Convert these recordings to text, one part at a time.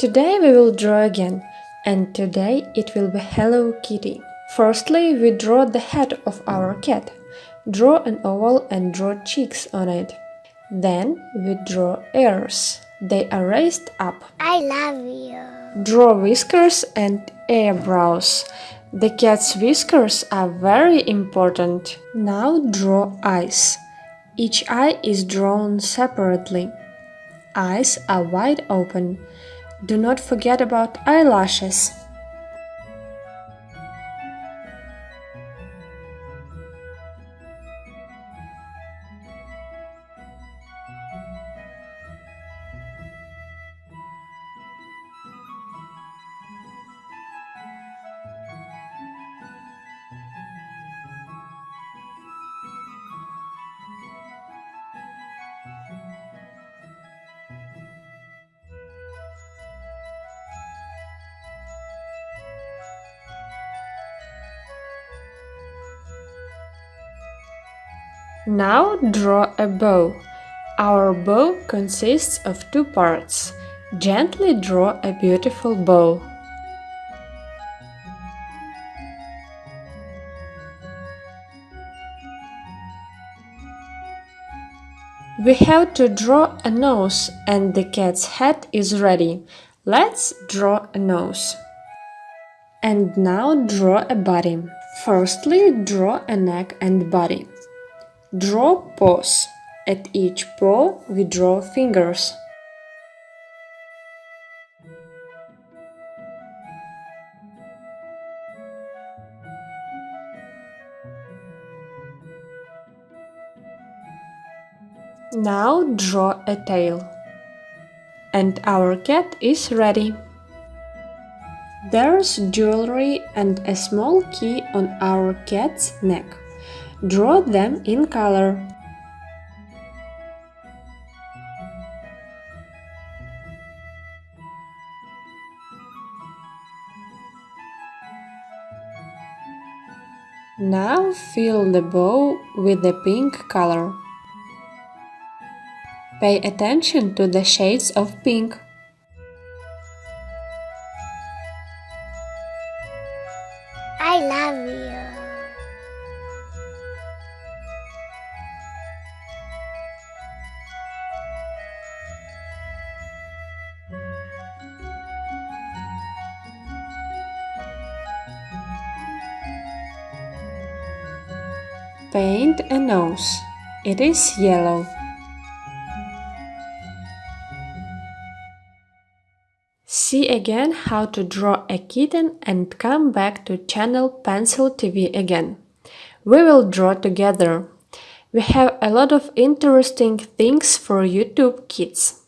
Today we will draw again, and today it will be Hello Kitty. Firstly, we draw the head of our cat. Draw an oval and draw cheeks on it. Then we draw ears. They are raised up. I love you. Draw whiskers and eyebrows. The cat's whiskers are very important. Now draw eyes. Each eye is drawn separately. Eyes are wide open. Do not forget about eyelashes. Now draw a bow. Our bow consists of two parts. Gently draw a beautiful bow. We have to draw a nose and the cat's head is ready. Let's draw a nose. And now draw a body. Firstly, draw a neck and body. Draw paws. At each paw we draw fingers. Now draw a tail. And our cat is ready. There's jewelry and a small key on our cat's neck. Draw them in color. Now fill the bow with the pink color. Pay attention to the shades of pink. I love you. Paint a nose. It is yellow. See again how to draw a kitten and come back to channel Pencil TV again. We will draw together. We have a lot of interesting things for YouTube Kids.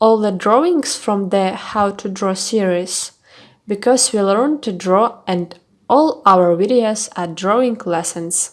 All the drawings from the How to Draw series, because we learn to draw and all our videos are drawing lessons.